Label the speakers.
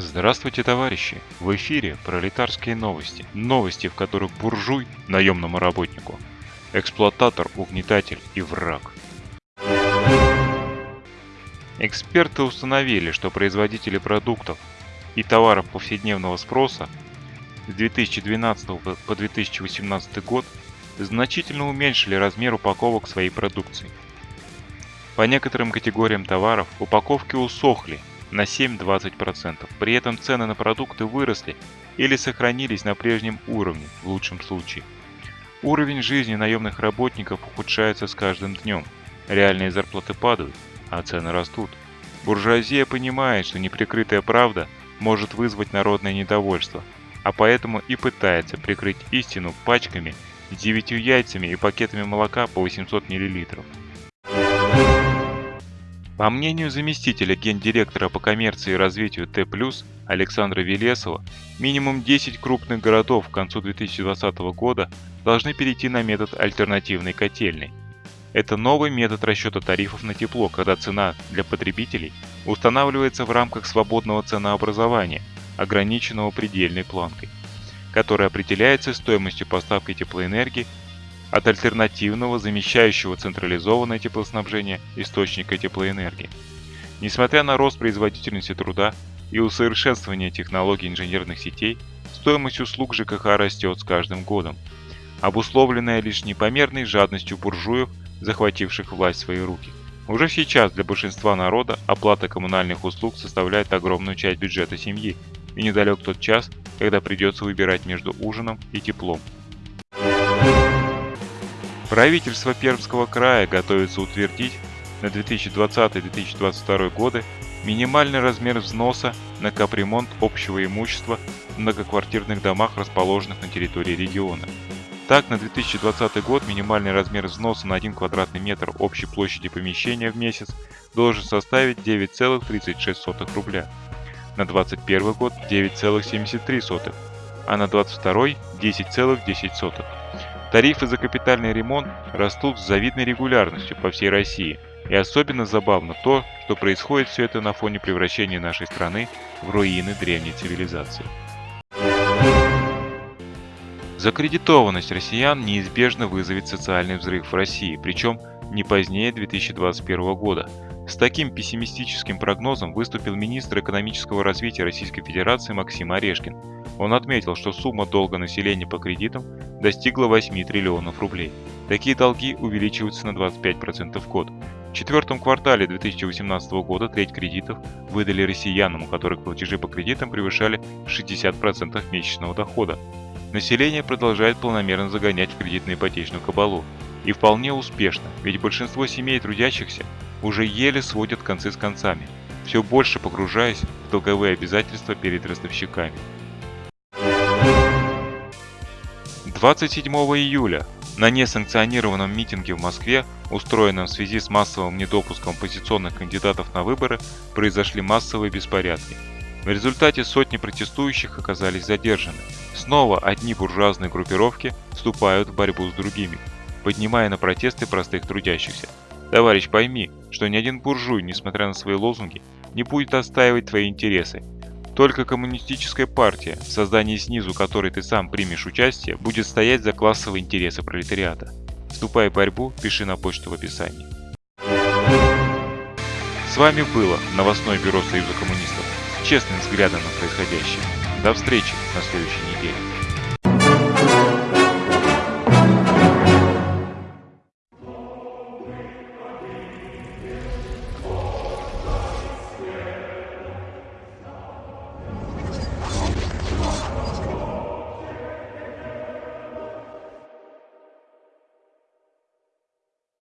Speaker 1: Здравствуйте, товарищи! В эфире пролетарские новости. Новости, в которых буржуй – наемному работнику, эксплуататор, угнетатель и враг. Эксперты установили, что производители продуктов и товаров повседневного спроса с 2012 по 2018 год значительно уменьшили размер упаковок своей продукции. По некоторым категориям товаров упаковки усохли на 7-20%. При этом цены на продукты выросли или сохранились на прежнем уровне в лучшем случае. Уровень жизни наемных работников ухудшается с каждым днем. Реальные зарплаты падают, а цены растут. Буржуазия понимает, что неприкрытая правда может вызвать народное недовольство, а поэтому и пытается прикрыть истину пачками 9 яйцами и пакетами молока по 800 мл. По мнению заместителя гендиректора по коммерции и развитию Т+, Александра Велесова, минимум 10 крупных городов к концу 2020 года должны перейти на метод альтернативной котельной. Это новый метод расчета тарифов на тепло, когда цена для потребителей устанавливается в рамках свободного ценообразования, ограниченного предельной планкой, которая определяется стоимостью поставки теплоэнергии от альтернативного, замещающего централизованное теплоснабжение источника теплоэнергии. Несмотря на рост производительности труда и усовершенствование технологий инженерных сетей, стоимость услуг ЖКХ растет с каждым годом, обусловленная лишь непомерной жадностью буржуев, захвативших власть в свои руки. Уже сейчас для большинства народа оплата коммунальных услуг составляет огромную часть бюджета семьи, и недалек тот час, когда придется выбирать между ужином и теплом. Правительство Пермского края готовится утвердить на 2020-2022 годы минимальный размер взноса на капремонт общего имущества в многоквартирных домах, расположенных на территории региона. Так, на 2020 год минимальный размер взноса на 1 квадратный метр общей площади помещения в месяц должен составить 9,36 рубля, на 2021 год 9,73, а на 2022 10,10. Тарифы за капитальный ремонт растут с завидной регулярностью по всей России. И особенно забавно то, что происходит все это на фоне превращения нашей страны в руины древней цивилизации. Закредитованность россиян неизбежно вызовет социальный взрыв в России, причем не позднее 2021 года. С таким пессимистическим прогнозом выступил министр экономического развития Российской Федерации Максим Орешкин. Он отметил, что сумма долга населения по кредитам достигла 8 триллионов рублей. Такие долги увеличиваются на 25% в год. В четвертом квартале 2018 года треть кредитов выдали россиянам, у которых платежи по кредитам превышали 60% месячного дохода. Население продолжает полномерно загонять в кредитно-ипотечную кабалу. И вполне успешно, ведь большинство семей трудящихся уже еле сводят концы с концами, все больше погружаясь в долговые обязательства перед ростовщиками. 27 июля на несанкционированном митинге в Москве, устроенном в связи с массовым недопуском оппозиционных кандидатов на выборы, произошли массовые беспорядки. В результате сотни протестующих оказались задержаны. Снова одни буржуазные группировки вступают в борьбу с другими, поднимая на протесты простых трудящихся. Товарищ, пойми, что ни один буржуй, несмотря на свои лозунги, не будет отстаивать твои интересы. Только коммунистическая партия, в создании снизу которой ты сам примешь участие, будет стоять за классовые интересы пролетариата. Вступай в борьбу, пиши на почту в описании. С вами было новостное бюро Союза коммунистов с честным взглядом на происходящее. До встречи на следующей неделе.